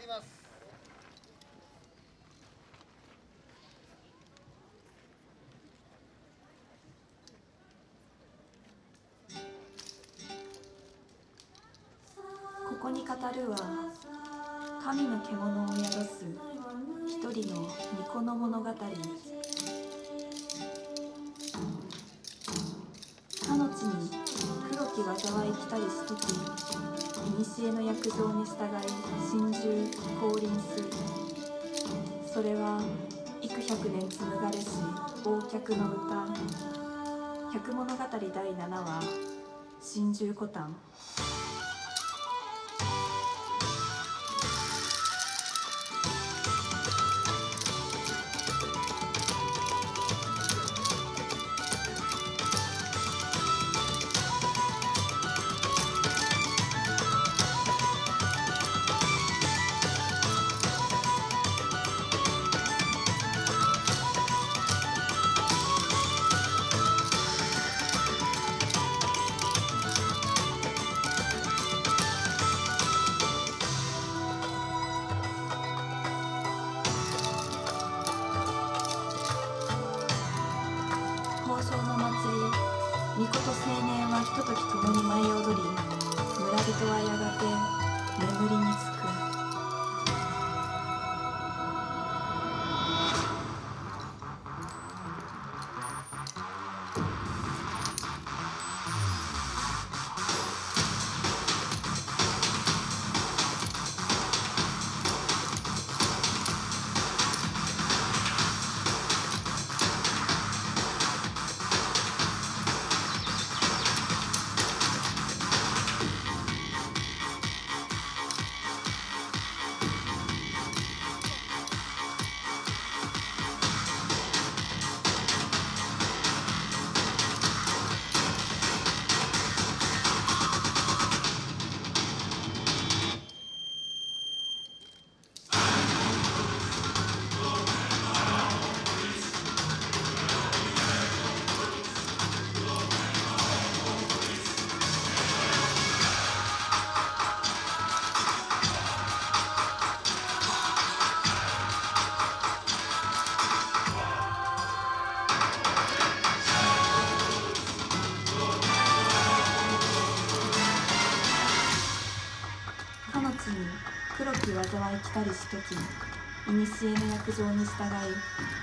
ります。ここに語るは神の獣を宿す一人の巫女の物語。黒きい来たりしとき古の約定に従い心中降臨すそれは幾百年紡がれし忘却の歌。百物語第7話心中古丹宝生の祭り。巫女と青年はひととき共に舞い踊り村人はやがて眠りにつく。黒き災い来たりしとき古の約定に従い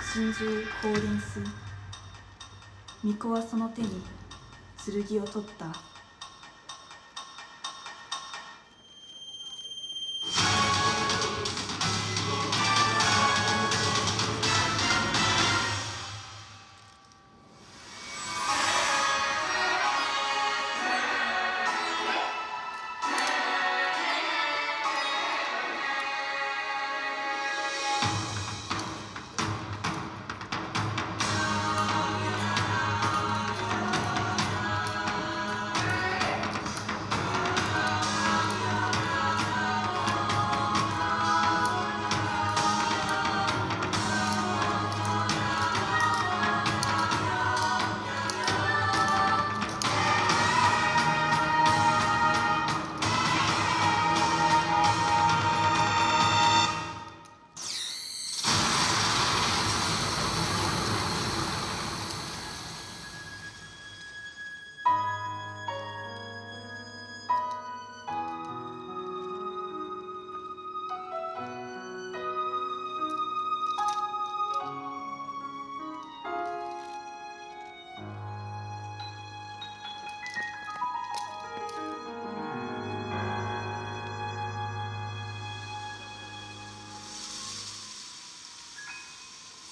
心中降臨す。巫女はその手に剣を取った。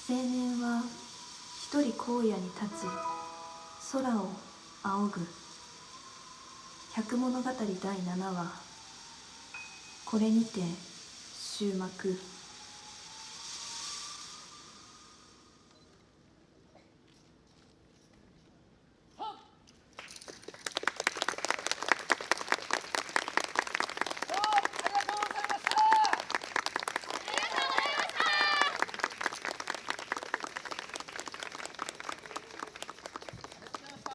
青年は一人荒野に立ち空を仰ぐ。百物語第7話。これにて終幕。